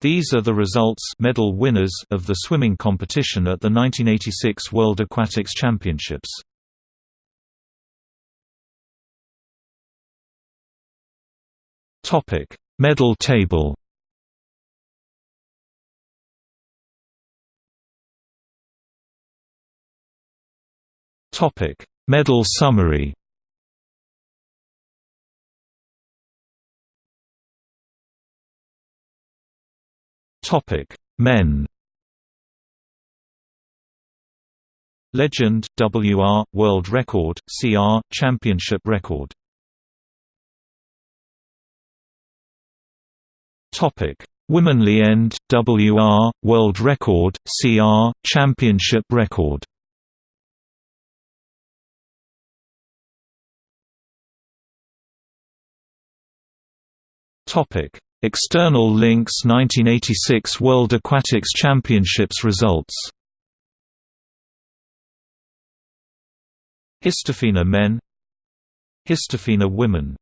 These are the results medal winners of the swimming competition at the 1986 World Aquatics Championships. Topic: Medal table. Topic: Medal summary. Topic: Men. Legend WR World Record CR Championship Record. Topic: Womenly end WR World Record CR Championship Record. Topic: External links 1986 World Aquatics Championships results. Histofina men. Histofina women